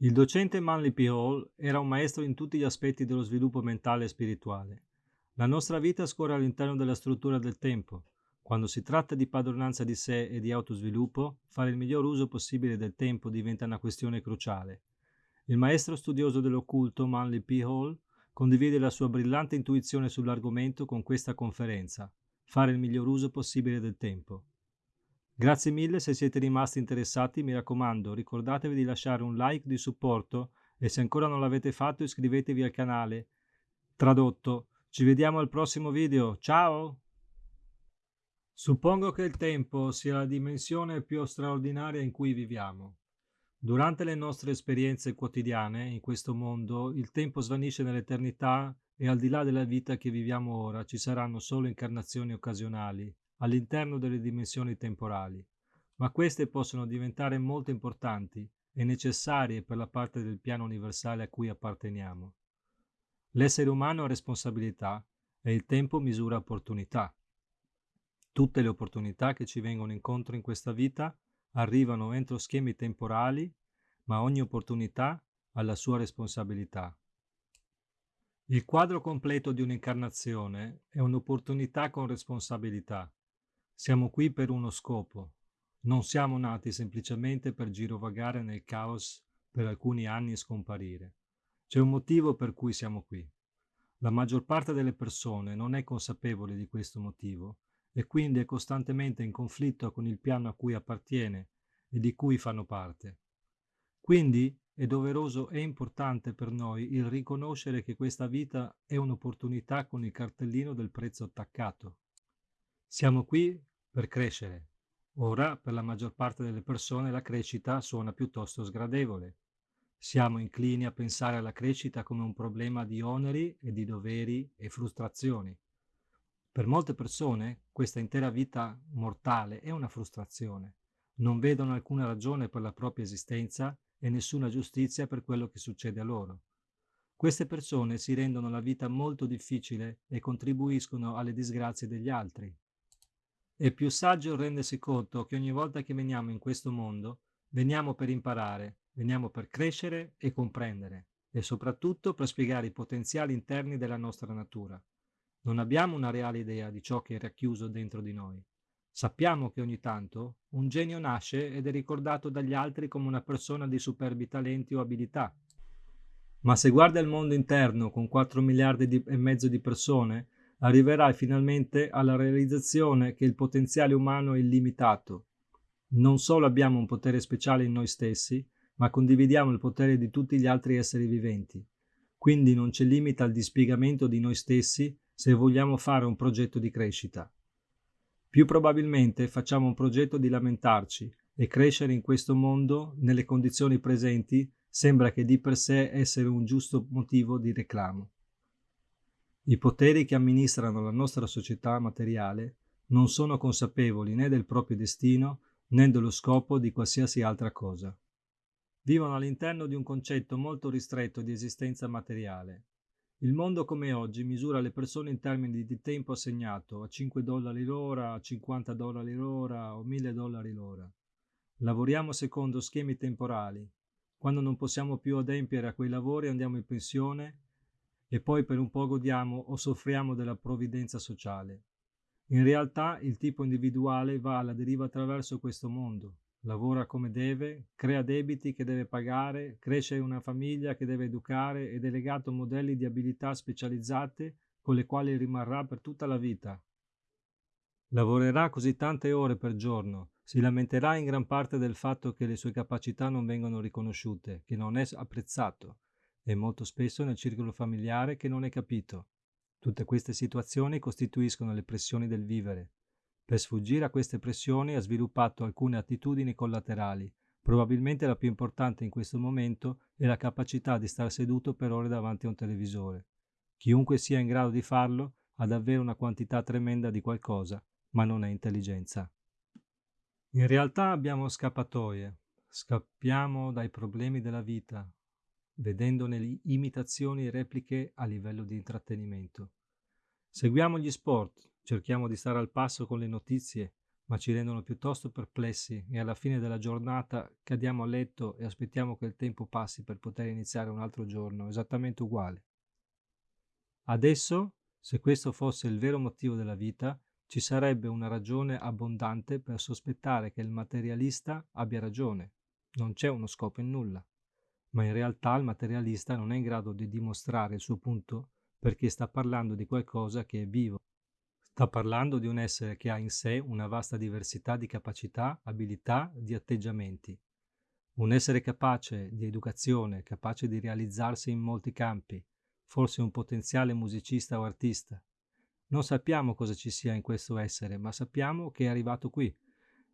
Il docente Manly P. Hall era un maestro in tutti gli aspetti dello sviluppo mentale e spirituale. La nostra vita scorre all'interno della struttura del tempo. Quando si tratta di padronanza di sé e di autosviluppo, fare il miglior uso possibile del tempo diventa una questione cruciale. Il maestro studioso dell'occulto Manly P. Hall condivide la sua brillante intuizione sull'argomento con questa conferenza, fare il miglior uso possibile del tempo. Grazie mille se siete rimasti interessati, mi raccomando ricordatevi di lasciare un like di supporto e se ancora non l'avete fatto iscrivetevi al canale. Tradotto, ci vediamo al prossimo video, ciao! Suppongo che il tempo sia la dimensione più straordinaria in cui viviamo. Durante le nostre esperienze quotidiane in questo mondo, il tempo svanisce nell'eternità e al di là della vita che viviamo ora ci saranno solo incarnazioni occasionali all'interno delle dimensioni temporali, ma queste possono diventare molto importanti e necessarie per la parte del piano universale a cui apparteniamo. L'essere umano ha responsabilità e il tempo misura opportunità. Tutte le opportunità che ci vengono incontro in questa vita arrivano entro schemi temporali, ma ogni opportunità ha la sua responsabilità. Il quadro completo di un'incarnazione è un'opportunità con responsabilità. Siamo qui per uno scopo. Non siamo nati semplicemente per girovagare nel caos per alcuni anni e scomparire. C'è un motivo per cui siamo qui. La maggior parte delle persone non è consapevole di questo motivo e quindi è costantemente in conflitto con il piano a cui appartiene e di cui fanno parte. Quindi è doveroso e importante per noi il riconoscere che questa vita è un'opportunità con il cartellino del prezzo attaccato. Siamo qui per crescere. Ora, per la maggior parte delle persone, la crescita suona piuttosto sgradevole. Siamo inclini a pensare alla crescita come un problema di oneri e di doveri e frustrazioni. Per molte persone questa intera vita mortale è una frustrazione. Non vedono alcuna ragione per la propria esistenza e nessuna giustizia per quello che succede a loro. Queste persone si rendono la vita molto difficile e contribuiscono alle disgrazie degli altri. È più saggio rendersi conto che ogni volta che veniamo in questo mondo, veniamo per imparare, veniamo per crescere e comprendere, e soprattutto per spiegare i potenziali interni della nostra natura. Non abbiamo una reale idea di ciò che è racchiuso dentro di noi. Sappiamo che ogni tanto un genio nasce ed è ricordato dagli altri come una persona di superbi talenti o abilità. Ma se guarda il mondo interno con 4 miliardi di, e mezzo di persone, arriverai finalmente alla realizzazione che il potenziale umano è illimitato. Non solo abbiamo un potere speciale in noi stessi, ma condividiamo il potere di tutti gli altri esseri viventi. Quindi non c'è limite al dispiegamento di noi stessi se vogliamo fare un progetto di crescita. Più probabilmente facciamo un progetto di lamentarci e crescere in questo mondo nelle condizioni presenti sembra che di per sé essere un giusto motivo di reclamo. I poteri che amministrano la nostra società materiale non sono consapevoli né del proprio destino né dello scopo di qualsiasi altra cosa. Vivono all'interno di un concetto molto ristretto di esistenza materiale il mondo come oggi misura le persone in termini di tempo assegnato a 5 dollari l'ora, a 50 dollari l'ora o 1000 dollari l'ora. Lavoriamo secondo schemi temporali. Quando non possiamo più adempiere a quei lavori andiamo in pensione e poi per un po' godiamo o soffriamo della provvidenza sociale. In realtà il tipo individuale va alla deriva attraverso questo mondo, lavora come deve, crea debiti che deve pagare, cresce una famiglia che deve educare ed è legato a modelli di abilità specializzate con le quali rimarrà per tutta la vita. Lavorerà così tante ore per giorno, si lamenterà in gran parte del fatto che le sue capacità non vengono riconosciute, che non è apprezzato, e molto spesso nel circolo familiare che non è capito. Tutte queste situazioni costituiscono le pressioni del vivere, per sfuggire a queste pressioni ha sviluppato alcune attitudini collaterali. Probabilmente la più importante in questo momento è la capacità di stare seduto per ore davanti a un televisore. Chiunque sia in grado di farlo ha davvero una quantità tremenda di qualcosa, ma non è intelligenza. In realtà abbiamo scappatoie, scappiamo dai problemi della vita, vedendone imitazioni e repliche a livello di intrattenimento. Seguiamo gli sport, cerchiamo di stare al passo con le notizie, ma ci rendono piuttosto perplessi e alla fine della giornata cadiamo a letto e aspettiamo che il tempo passi per poter iniziare un altro giorno esattamente uguale. Adesso, se questo fosse il vero motivo della vita, ci sarebbe una ragione abbondante per sospettare che il materialista abbia ragione. Non c'è uno scopo in nulla. Ma in realtà il materialista non è in grado di dimostrare il suo punto perché sta parlando di qualcosa che è vivo, Sta parlando di un essere che ha in sé una vasta diversità di capacità, abilità, di atteggiamenti. Un essere capace di educazione, capace di realizzarsi in molti campi, forse un potenziale musicista o artista. Non sappiamo cosa ci sia in questo essere, ma sappiamo che è arrivato qui,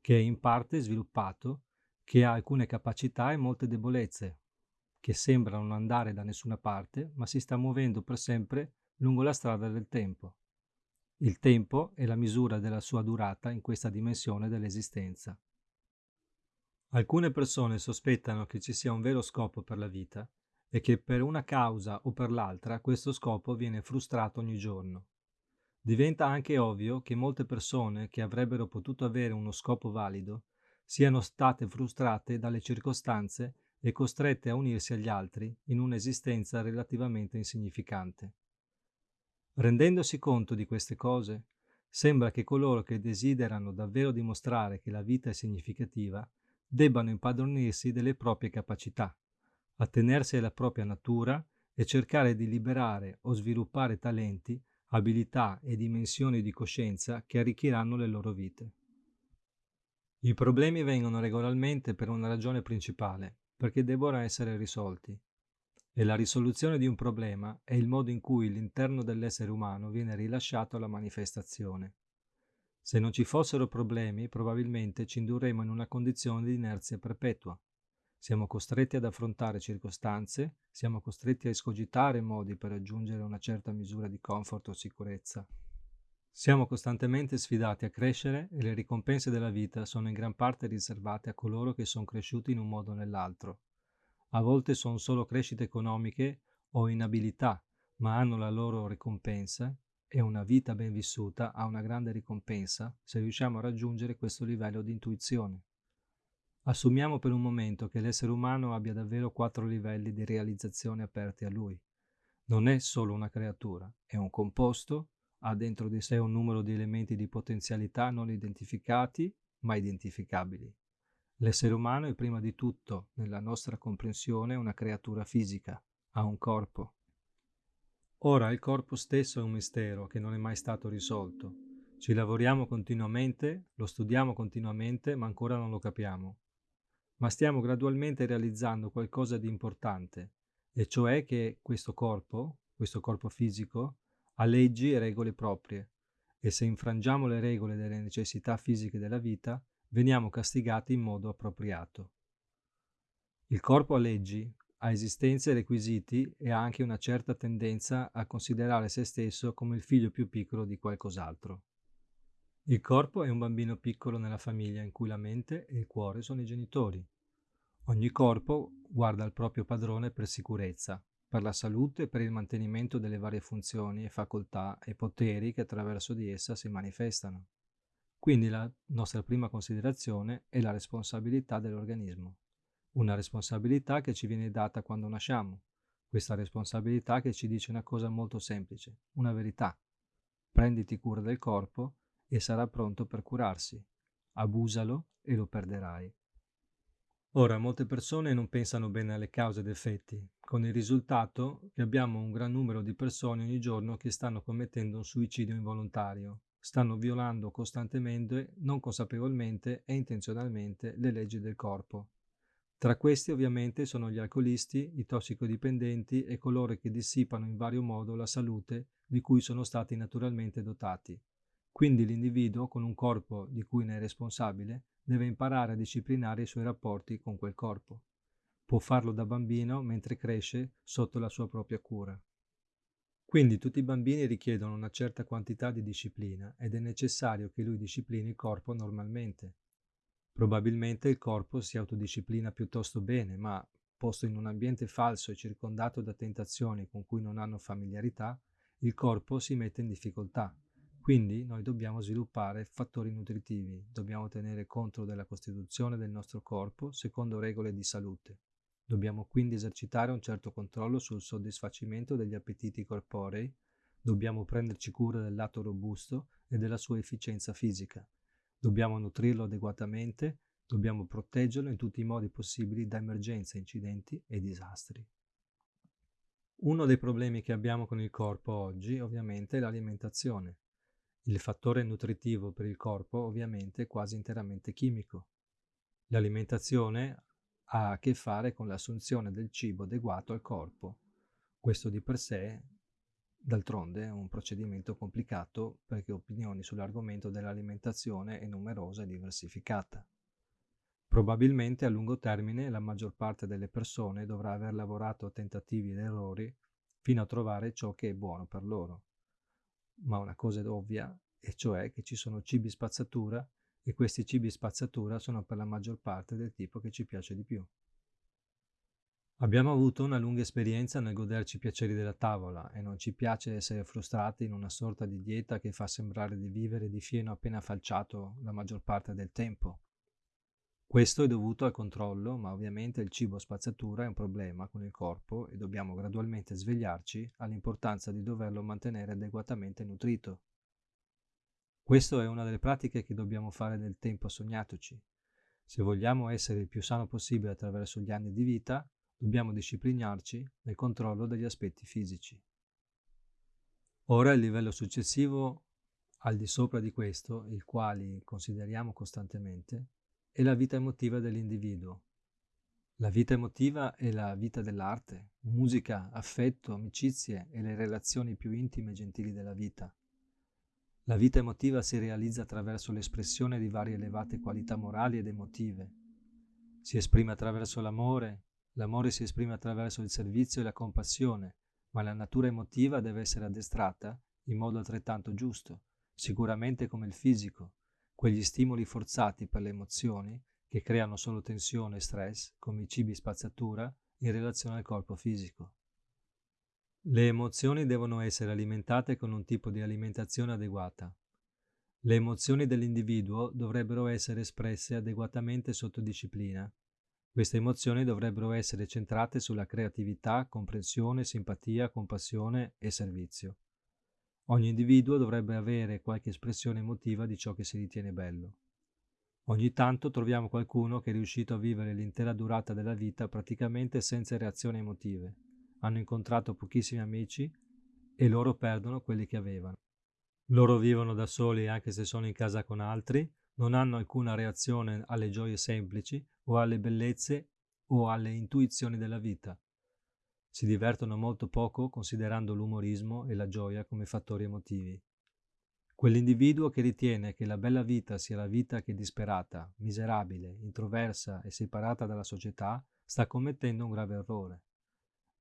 che è in parte sviluppato, che ha alcune capacità e molte debolezze, che sembra non andare da nessuna parte, ma si sta muovendo per sempre lungo la strada del tempo. Il tempo è la misura della sua durata in questa dimensione dell'esistenza. Alcune persone sospettano che ci sia un vero scopo per la vita e che per una causa o per l'altra questo scopo viene frustrato ogni giorno. Diventa anche ovvio che molte persone che avrebbero potuto avere uno scopo valido siano state frustrate dalle circostanze e costrette a unirsi agli altri in un'esistenza relativamente insignificante. Rendendosi conto di queste cose, sembra che coloro che desiderano davvero dimostrare che la vita è significativa debbano impadronirsi delle proprie capacità, attenersi alla propria natura e cercare di liberare o sviluppare talenti, abilità e dimensioni di coscienza che arricchiranno le loro vite. I problemi vengono regolarmente per una ragione principale, perché debbono essere risolti, e la risoluzione di un problema è il modo in cui l'interno dell'essere umano viene rilasciato alla manifestazione. Se non ci fossero problemi, probabilmente ci indurremmo in una condizione di inerzia perpetua. Siamo costretti ad affrontare circostanze, siamo costretti a escogitare modi per raggiungere una certa misura di comfort o sicurezza. Siamo costantemente sfidati a crescere e le ricompense della vita sono in gran parte riservate a coloro che sono cresciuti in un modo o nell'altro, a volte sono solo crescite economiche o inabilità, ma hanno la loro ricompensa e una vita ben vissuta ha una grande ricompensa se riusciamo a raggiungere questo livello di intuizione. Assumiamo per un momento che l'essere umano abbia davvero quattro livelli di realizzazione aperti a lui. Non è solo una creatura, è un composto, ha dentro di sé un numero di elementi di potenzialità non identificati ma identificabili. L'essere umano è prima di tutto, nella nostra comprensione, una creatura fisica, ha un corpo. Ora il corpo stesso è un mistero che non è mai stato risolto. Ci lavoriamo continuamente, lo studiamo continuamente, ma ancora non lo capiamo. Ma stiamo gradualmente realizzando qualcosa di importante, e cioè che questo corpo, questo corpo fisico, ha leggi e regole proprie, e se infrangiamo le regole delle necessità fisiche della vita, veniamo castigati in modo appropriato. Il corpo ha leggi, ha esistenze e requisiti e ha anche una certa tendenza a considerare se stesso come il figlio più piccolo di qualcos'altro. Il corpo è un bambino piccolo nella famiglia in cui la mente e il cuore sono i genitori. Ogni corpo guarda al proprio padrone per sicurezza, per la salute e per il mantenimento delle varie funzioni e facoltà e poteri che attraverso di essa si manifestano. Quindi la nostra prima considerazione è la responsabilità dell'organismo. Una responsabilità che ci viene data quando nasciamo. Questa responsabilità che ci dice una cosa molto semplice, una verità. Prenditi cura del corpo e sarà pronto per curarsi. Abusalo e lo perderai. Ora, molte persone non pensano bene alle cause ed effetti, con il risultato che abbiamo un gran numero di persone ogni giorno che stanno commettendo un suicidio involontario, stanno violando costantemente, non consapevolmente e intenzionalmente le leggi del corpo. Tra questi ovviamente sono gli alcolisti, i tossicodipendenti e coloro che dissipano in vario modo la salute di cui sono stati naturalmente dotati. Quindi l'individuo, con un corpo di cui ne è responsabile, deve imparare a disciplinare i suoi rapporti con quel corpo. Può farlo da bambino mentre cresce sotto la sua propria cura. Quindi tutti i bambini richiedono una certa quantità di disciplina ed è necessario che lui disciplini il corpo normalmente. Probabilmente il corpo si autodisciplina piuttosto bene, ma posto in un ambiente falso e circondato da tentazioni con cui non hanno familiarità, il corpo si mette in difficoltà, Quindi noi dobbiamo sviluppare fattori nutritivi, dobbiamo tenere conto della costituzione del nostro corpo secondo regole di salute. Dobbiamo quindi esercitare un certo controllo sul soddisfacimento degli appetiti corporei, dobbiamo prenderci cura del lato robusto e della sua efficienza fisica. Dobbiamo nutrirlo adeguatamente, dobbiamo proteggerlo in tutti i modi possibili da emergenze, incidenti e disastri. Uno dei problemi che abbiamo con il corpo oggi ovviamente è l'alimentazione. Il fattore nutritivo per il corpo ovviamente è quasi interamente chimico. L'alimentazione ha a che fare con l'assunzione del cibo adeguato al corpo. Questo di per sé, d'altronde, è un procedimento complicato perché opinioni sull'argomento dell'alimentazione è numerosa e diversificata. Probabilmente a lungo termine la maggior parte delle persone dovrà aver lavorato a tentativi ed errori fino a trovare ciò che è buono per loro ma una cosa è ovvia, e cioè che ci sono cibi spazzatura e questi cibi spazzatura sono per la maggior parte del tipo che ci piace di più. Abbiamo avuto una lunga esperienza nel goderci i piaceri della tavola e non ci piace essere frustrati in una sorta di dieta che fa sembrare di vivere di fieno appena falciato la maggior parte del tempo. Questo è dovuto al controllo, ma ovviamente il cibo spazzatura è un problema con il corpo e dobbiamo gradualmente svegliarci all'importanza di doverlo mantenere adeguatamente nutrito. Questa è una delle pratiche che dobbiamo fare nel tempo sognatoci. Se vogliamo essere il più sano possibile attraverso gli anni di vita, dobbiamo disciplinarci nel controllo degli aspetti fisici. Ora il livello successivo, al di sopra di questo, il quale consideriamo costantemente, è la vita emotiva dell'individuo. La vita emotiva è la vita dell'arte, musica, affetto, amicizie e le relazioni più intime e gentili della vita. La vita emotiva si realizza attraverso l'espressione di varie elevate qualità morali ed emotive. Si esprime attraverso l'amore, l'amore si esprime attraverso il servizio e la compassione, ma la natura emotiva deve essere addestrata in modo altrettanto giusto, sicuramente come il fisico, quegli stimoli forzati per le emozioni che creano solo tensione e stress, come i cibi spazzatura, in relazione al corpo fisico. Le emozioni devono essere alimentate con un tipo di alimentazione adeguata. Le emozioni dell'individuo dovrebbero essere espresse adeguatamente sotto disciplina. Queste emozioni dovrebbero essere centrate sulla creatività, comprensione, simpatia, compassione e servizio. Ogni individuo dovrebbe avere qualche espressione emotiva di ciò che si ritiene bello. Ogni tanto troviamo qualcuno che è riuscito a vivere l'intera durata della vita praticamente senza reazioni emotive. Hanno incontrato pochissimi amici e loro perdono quelli che avevano. Loro vivono da soli anche se sono in casa con altri, non hanno alcuna reazione alle gioie semplici o alle bellezze o alle intuizioni della vita. Si divertono molto poco considerando l'umorismo e la gioia come fattori emotivi. Quell'individuo che ritiene che la bella vita sia la vita che è disperata, miserabile, introversa e separata dalla società sta commettendo un grave errore.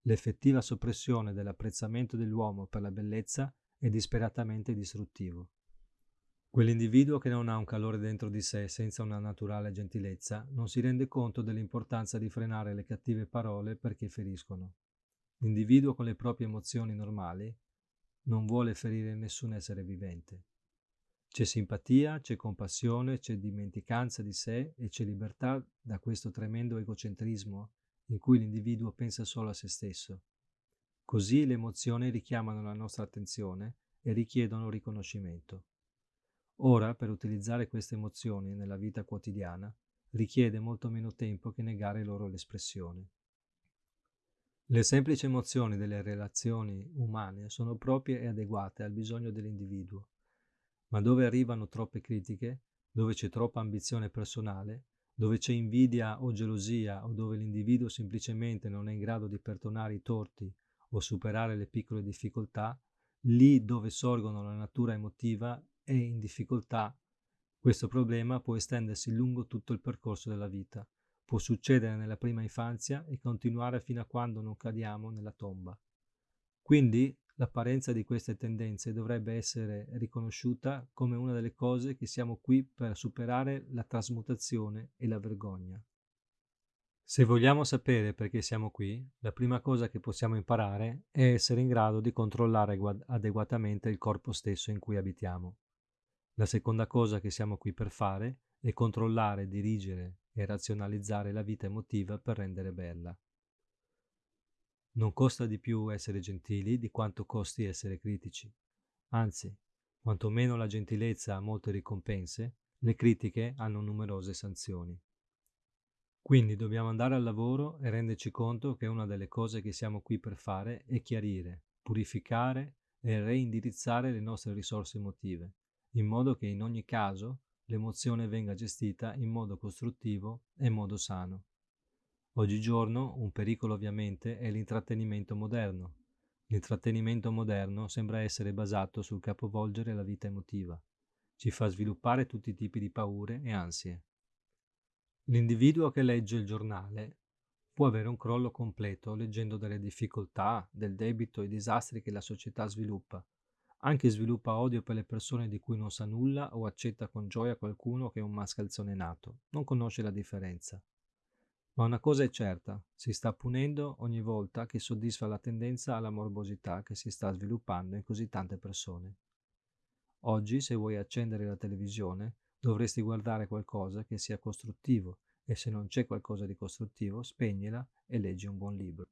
L'effettiva soppressione dell'apprezzamento dell'uomo per la bellezza è disperatamente distruttivo. Quell'individuo che non ha un calore dentro di sé senza una naturale gentilezza non si rende conto dell'importanza di frenare le cattive parole perché feriscono. L'individuo con le proprie emozioni normali non vuole ferire nessun essere vivente. C'è simpatia, c'è compassione, c'è dimenticanza di sé e c'è libertà da questo tremendo egocentrismo in cui l'individuo pensa solo a se stesso. Così le emozioni richiamano la nostra attenzione e richiedono riconoscimento. Ora, per utilizzare queste emozioni nella vita quotidiana, richiede molto meno tempo che negare loro l'espressione. Le semplici emozioni delle relazioni umane sono proprie e adeguate al bisogno dell'individuo, ma dove arrivano troppe critiche, dove c'è troppa ambizione personale, dove c'è invidia o gelosia o dove l'individuo semplicemente non è in grado di perdonare i torti o superare le piccole difficoltà, lì dove sorgono la natura emotiva è in difficoltà. Questo problema può estendersi lungo tutto il percorso della vita Può succedere nella prima infanzia e continuare fino a quando non cadiamo nella tomba. Quindi l'apparenza di queste tendenze dovrebbe essere riconosciuta come una delle cose che siamo qui per superare la trasmutazione e la vergogna. Se vogliamo sapere perché siamo qui, la prima cosa che possiamo imparare è essere in grado di controllare adeguatamente il corpo stesso in cui abitiamo. La seconda cosa che siamo qui per fare è controllare, dirigere e razionalizzare la vita emotiva per rendere bella. Non costa di più essere gentili di quanto costi essere critici. Anzi, quanto meno la gentilezza ha molte ricompense, le critiche hanno numerose sanzioni. Quindi dobbiamo andare al lavoro e renderci conto che una delle cose che siamo qui per fare è chiarire, purificare e reindirizzare le nostre risorse emotive, in modo che in ogni caso l'emozione venga gestita in modo costruttivo e in modo sano. Oggigiorno un pericolo ovviamente è l'intrattenimento moderno. L'intrattenimento moderno sembra essere basato sul capovolgere la vita emotiva. Ci fa sviluppare tutti i tipi di paure e ansie. L'individuo che legge il giornale può avere un crollo completo leggendo delle difficoltà, del debito e disastri che la società sviluppa. Anche sviluppa odio per le persone di cui non sa nulla o accetta con gioia qualcuno che è un mascalzone nato, non conosce la differenza. Ma una cosa è certa, si sta punendo ogni volta che soddisfa la tendenza alla morbosità che si sta sviluppando in così tante persone. Oggi, se vuoi accendere la televisione, dovresti guardare qualcosa che sia costruttivo e se non c'è qualcosa di costruttivo spegnila e leggi un buon libro.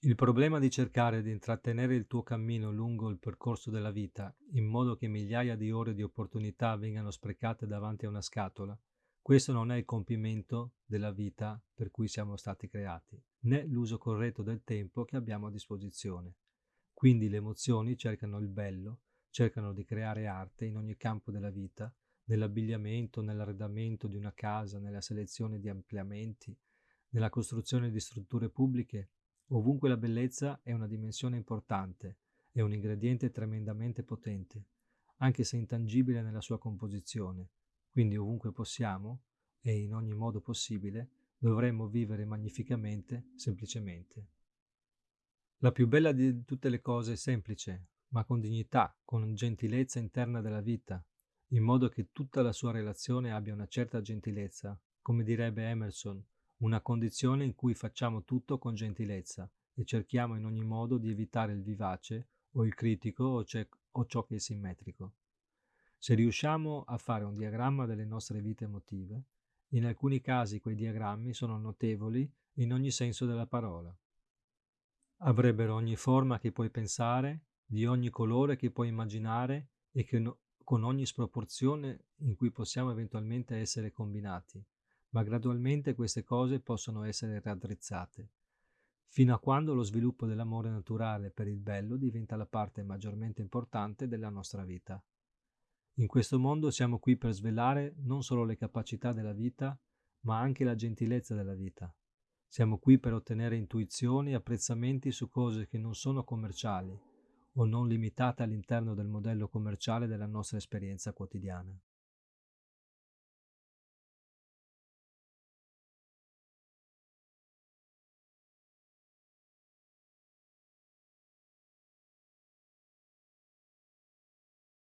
Il problema di cercare di intrattenere il tuo cammino lungo il percorso della vita in modo che migliaia di ore di opportunità vengano sprecate davanti a una scatola, questo non è il compimento della vita per cui siamo stati creati, né l'uso corretto del tempo che abbiamo a disposizione. Quindi le emozioni cercano il bello, cercano di creare arte in ogni campo della vita nell'abbigliamento, nell'arredamento di una casa, nella selezione di ampliamenti, nella costruzione di strutture pubbliche, ovunque la bellezza è una dimensione importante, è un ingrediente tremendamente potente, anche se intangibile nella sua composizione. Quindi ovunque possiamo, e in ogni modo possibile, dovremmo vivere magnificamente, semplicemente. La più bella di tutte le cose è semplice, ma con dignità, con gentilezza interna della vita, in modo che tutta la sua relazione abbia una certa gentilezza, come direbbe Emerson, una condizione in cui facciamo tutto con gentilezza e cerchiamo in ogni modo di evitare il vivace o il critico o, o ciò che è simmetrico. Se riusciamo a fare un diagramma delle nostre vite emotive, in alcuni casi quei diagrammi sono notevoli in ogni senso della parola. Avrebbero ogni forma che puoi pensare, di ogni colore che puoi immaginare e no, con ogni sproporzione in cui possiamo eventualmente essere combinati, ma gradualmente queste cose possono essere raddrizzate, fino a quando lo sviluppo dell'amore naturale per il bello diventa la parte maggiormente importante della nostra vita. In questo mondo siamo qui per svelare non solo le capacità della vita, ma anche la gentilezza della vita. Siamo qui per ottenere intuizioni e apprezzamenti su cose che non sono commerciali, o non limitate all'interno del modello commerciale della nostra esperienza quotidiana.